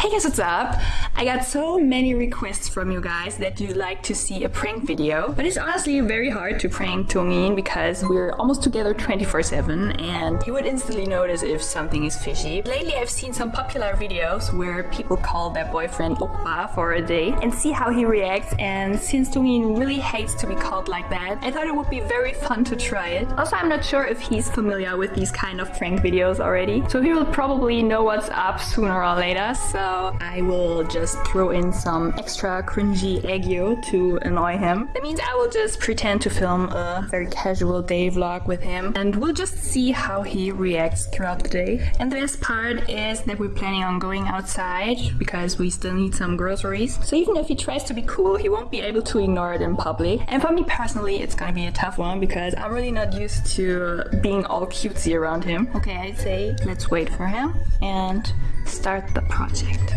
Hey guys, what's up? I got so many requests from you guys that you'd like to see a prank video, but it's honestly very hard to prank Tongin because we're almost together 24-7 and he would instantly notice if something is fishy. Lately I've seen some popular videos where people call their boyfriend Oppa for a day and see how he reacts and since Tongin really hates to be called like that, I thought it would be very fun to try it. Also, I'm not sure if he's familiar with these kind of prank videos already, so he will probably know what's up sooner or later, so I will just throw in some extra cringy aegyo to annoy him. That means I will just pretend to film a very casual day vlog with him and we'll just see how he reacts throughout the day. And the best part is that we're planning on going outside because we still need some groceries. So even if he tries to be cool, he won't be able to ignore it in public. And for me personally, it's gonna be a tough one because I'm really not used to being all cutesy around him. Okay, I'd say let's wait for him and start the project.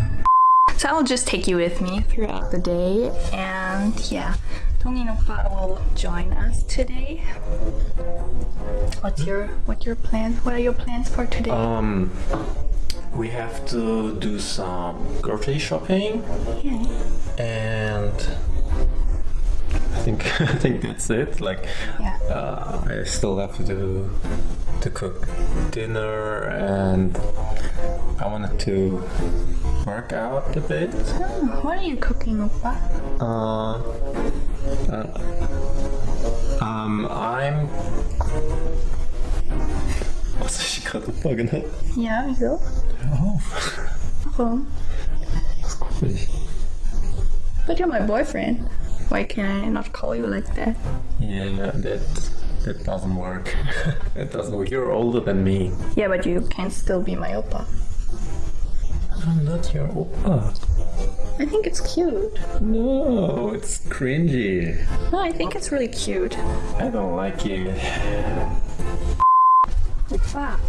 So I'll just take you with me throughout the day and yeah, Oppa will join us today. What's your what your plans? What are your plans for today? Um, we have to do some grocery shopping, yeah. and I think I think that's it. Like, Yeah. uh, I still have to do to cook dinner, and I wanted to work out a bit. Oh, what are you cooking, Oppa? Uh, uh, um, I'm. Was ich gerade Opa genannt? Ja, wieso? Oh, Warum? ich. But you're my boyfriend. Why can I not call you like that? Yeah, that that doesn't work. that doesn't work. You're older than me. Yeah, but you can still be my Oppa. I'm not your oppa. Ah. I think it's cute. No, it's cringy. No, I think it's really cute. I don't like you. Oppa.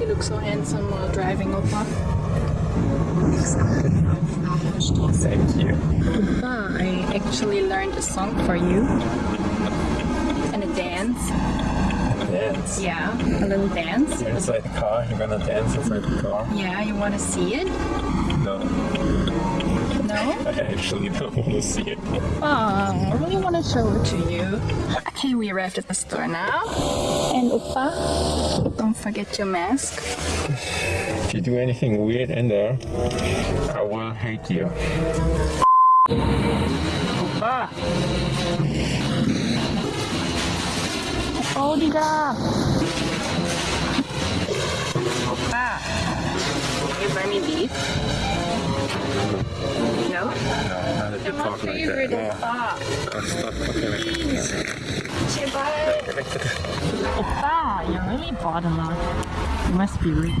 You look so handsome while driving, Oppa. Thank you. Oppa, I actually learned a song for you. And a dance. Dance. Yeah, a little dance. You're inside the car. You're gonna dance inside the car. Yeah, you want to see it? No, No? I actually don't want to see it. Oh, I really want to show it to you. Okay, we arrived at the store now. And Oppa, don't forget your mask. If you do anything weird in there, I will hate you. Oppa! Oh, Dida! Oppa! Can you buy me beef? No? How did you My talk like favorite that? Oppa! No, stop talking like Oppa, you're really bought a lot. You must be rich.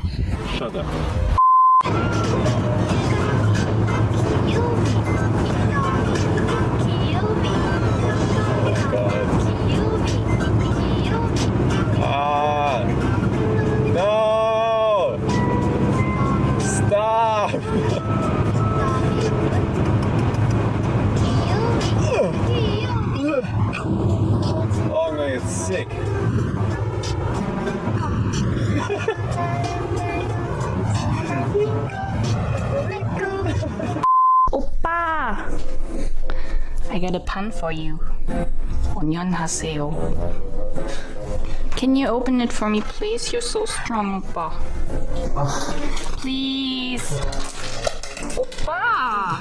Shut up. Oh, I'm gonna get sick. Oppa! I got a pun for you. 안녕하세요. Can you open it for me, please? You're so strong, Oppa. Please. Oppa!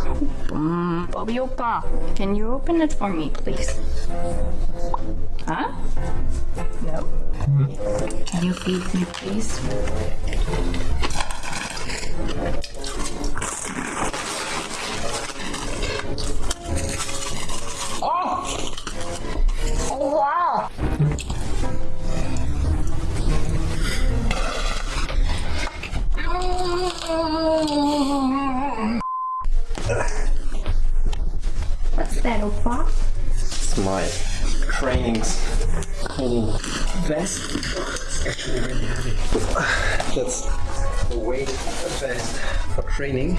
Bobby Oppa, can you open it for me, please? Huh? No? Can you feed me, please? It's my training training vest. It's actually really heavy. That's the weight vest for training.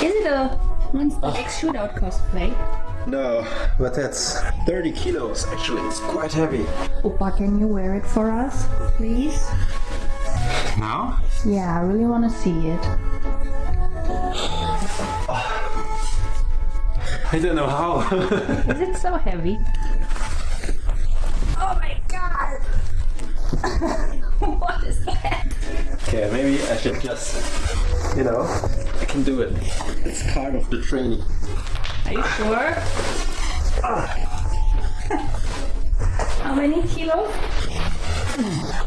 Is it a Monster X Shootout cosplay? No, but that's 30 kilos actually. It's quite heavy. Oppa, can you wear it for us, please? Now? Yeah, I really want to see it. I don't know how. Is it so heavy? Oh my god! what is that? okay, maybe I should just, you know, I can do it. It's part of the training. Are you sure? How many kilos?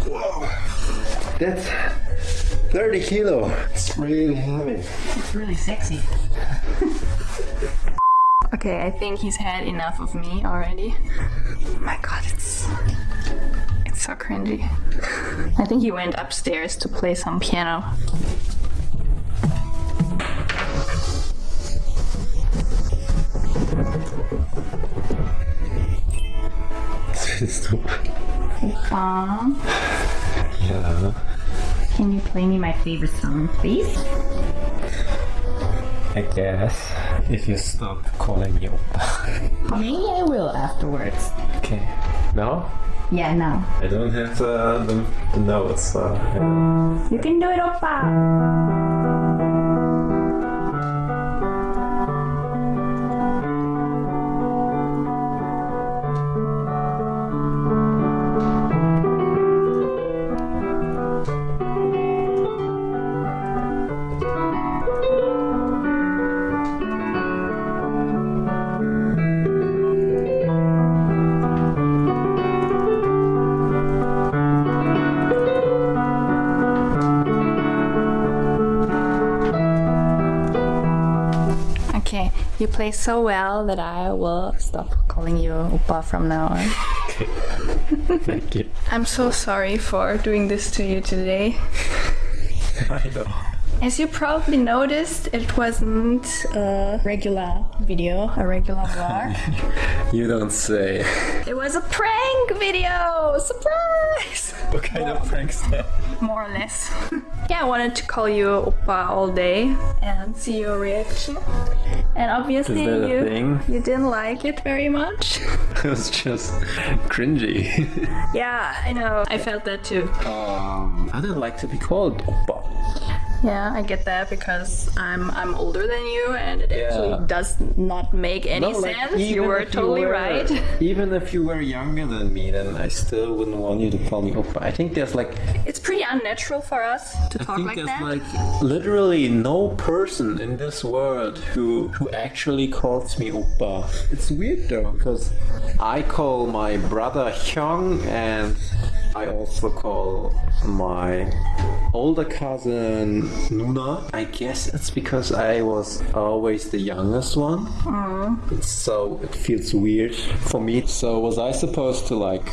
Whoa. That's 30 kilo. It's really heavy. It's really sexy. Okay, I think he's had enough of me already. Oh my god, it's it's so cringy. I think he went upstairs to play some piano. Oppa, Yeah. can you play me my favorite song, please? I guess if you stop calling me oppa. Maybe I will afterwards. Okay. No? Yeah, now. I don't have the, the, the notes. Uh, yeah. You can do it, Oppa! Play so well that I will stop calling you Oppa from now on. Thank you. I'm so sorry for doing this to you today. I know. As you probably noticed, it wasn't a regular video, a regular vlog. You don't say. it was a prank video! Surprise! What kind of pranks that? More or less. yeah, I wanted to call you Oppa all day and see your reaction. And obviously, Is that a you, you didn't like it very much. It was just cringy. yeah, I know. I felt that too. um, I don't like to be called oppa. Yeah, I get that because I'm I'm older than you, and it Yeah. actually does not make any No, like, sense. You were if totally were- right. Even if you were younger than me, then I still wouldn't want you to call me oppa. I think there's like It's pretty unnatural for us to I talk think like there's that. like literally no person in this world who who actually calls me oppa. It's weird though, because I call my brother Hyung and I also call my older cousin Nuna. I guess it's because I was always the youngest one. So it feels weird for me. So was I supposed to like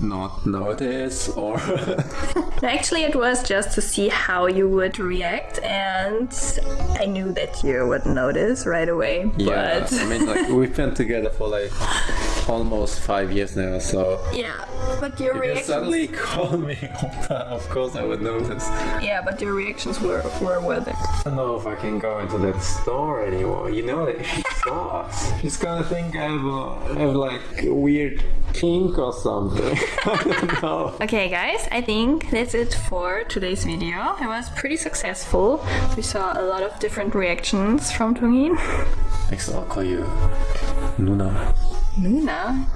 not notice or Actually, it was just to see how you would react, and I knew that you would notice right away. Yeah, But I mean, like we've been together for like almost five years now, so yeah, but your if you reactions. suddenly call me Oppa, of course I would notice. Yeah, but your reactions were were worth it. I don't know if I can go into that store anymore. You know that if she saw us, she's gonna think I have, a, I have like a weird kink or something. I don't know. Okay, guys, I think that's it for today's video. It was pretty successful. We saw a lot of different reactions from Tungin. Next, I'll call you Nuna. Nuna.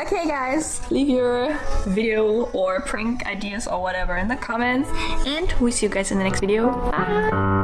Okay, guys, leave your video or prank ideas or whatever in the comments, and we see you guys in the next video. Bye.